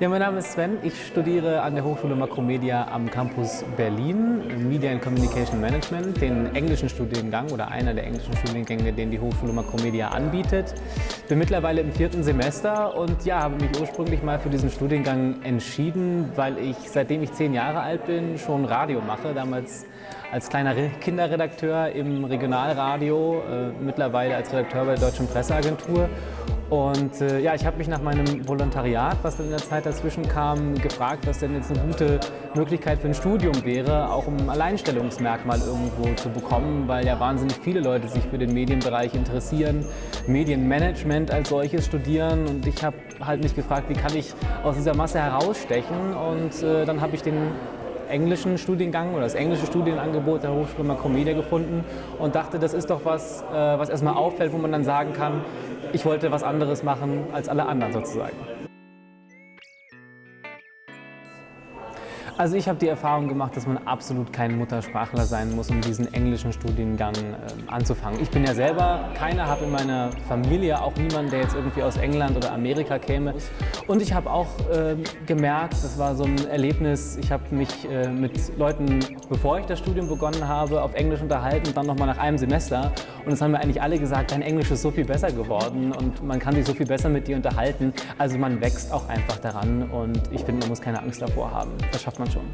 Ja, mein Name ist Sven. Ich studiere an der Hochschule Makromedia am Campus Berlin Media and Communication Management, den englischen Studiengang oder einer der englischen Studiengänge, den die Hochschule Makromedia anbietet. Bin mittlerweile im vierten Semester und ja, habe mich ursprünglich mal für diesen Studiengang entschieden, weil ich seitdem ich zehn Jahre alt bin schon Radio mache. Damals als kleiner Kinderredakteur im Regionalradio, äh, mittlerweile als Redakteur bei der Deutschen Presseagentur und äh, ja, ich habe mich nach meinem Volontariat, was dann in der Zeit dazwischen kam, gefragt, was denn jetzt eine gute Möglichkeit für ein Studium wäre, auch um ein Alleinstellungsmerkmal irgendwo zu bekommen, weil ja wahnsinnig viele Leute sich für den Medienbereich interessieren, Medienmanagement als solches studieren. Und ich habe halt mich gefragt, wie kann ich aus dieser Masse herausstechen? Und äh, dann habe ich den englischen Studiengang oder das englische Studienangebot der Hochschule Makromedia gefunden und dachte, das ist doch was, äh, was erstmal auffällt, wo man dann sagen kann, ich wollte was anderes machen als alle anderen sozusagen. Also ich habe die Erfahrung gemacht, dass man absolut kein Muttersprachler sein muss, um diesen englischen Studiengang äh, anzufangen. Ich bin ja selber keiner, habe in meiner Familie auch niemanden, der jetzt irgendwie aus England oder Amerika käme. Und ich habe auch äh, gemerkt, das war so ein Erlebnis, ich habe mich äh, mit Leuten, bevor ich das Studium begonnen habe, auf Englisch unterhalten, dann nochmal nach einem Semester. Und es haben mir eigentlich alle gesagt, dein Englisch ist so viel besser geworden und man kann sich so viel besser mit dir unterhalten. Also man wächst auch einfach daran und ich finde, man muss keine Angst davor haben. Das schafft man schon.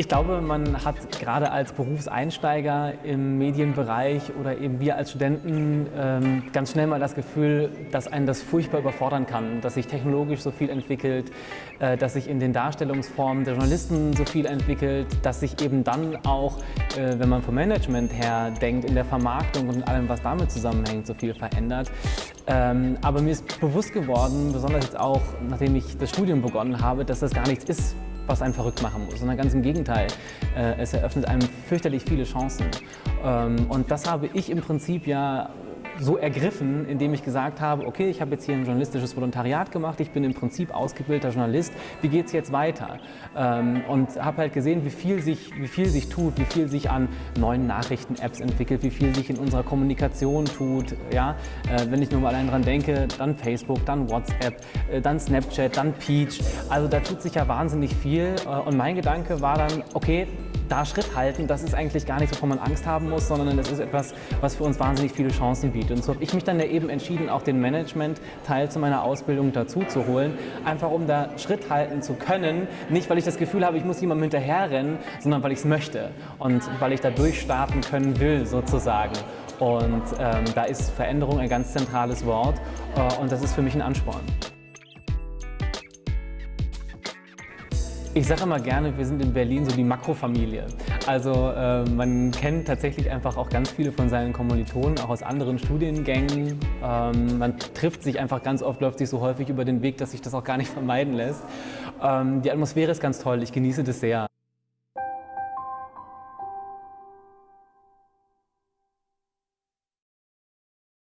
Ich glaube, man hat gerade als Berufseinsteiger im Medienbereich oder eben wir als Studenten ähm, ganz schnell mal das Gefühl, dass einen das furchtbar überfordern kann, dass sich technologisch so viel entwickelt, äh, dass sich in den Darstellungsformen der Journalisten so viel entwickelt, dass sich eben dann auch, äh, wenn man vom Management her denkt, in der Vermarktung und allem, was damit zusammenhängt, so viel verändert. Ähm, aber mir ist bewusst geworden, besonders jetzt auch, nachdem ich das Studium begonnen habe, dass das gar nichts ist, was einen verrückt machen muss, sondern ganz im Gegenteil. Äh, es eröffnet einem fürchterlich viele Chancen. Ähm, und das habe ich im Prinzip ja so ergriffen, indem ich gesagt habe, okay, ich habe jetzt hier ein journalistisches Volontariat gemacht, ich bin im Prinzip ausgebildeter Journalist, wie geht es jetzt weiter? Ähm, und habe halt gesehen, wie viel, sich, wie viel sich tut, wie viel sich an neuen Nachrichten-Apps entwickelt, wie viel sich in unserer Kommunikation tut. Ja? Äh, wenn ich nur mal allein dran denke, dann Facebook, dann WhatsApp, äh, dann Snapchat, dann Peach. Also da tut sich ja wahnsinnig viel. Äh, und mein Gedanke war dann, okay, da Schritt halten, das ist eigentlich gar nicht, wovon man Angst haben muss, sondern das ist etwas, was für uns wahnsinnig viele Chancen bietet. Und so habe ich mich dann eben entschieden, auch den Management-Teil zu meiner Ausbildung dazu zu holen, einfach um da Schritt halten zu können. Nicht, weil ich das Gefühl habe, ich muss jemandem hinterherrennen, sondern weil ich es möchte und weil ich da durchstarten können will, sozusagen. Und ähm, da ist Veränderung ein ganz zentrales Wort äh, und das ist für mich ein Ansporn. Ich sage immer gerne, wir sind in Berlin so die Makrofamilie. Also äh, man kennt tatsächlich einfach auch ganz viele von seinen Kommilitonen, auch aus anderen Studiengängen. Ähm, man trifft sich einfach ganz oft, läuft sich so häufig über den Weg, dass sich das auch gar nicht vermeiden lässt. Ähm, die Atmosphäre ist ganz toll, ich genieße das sehr.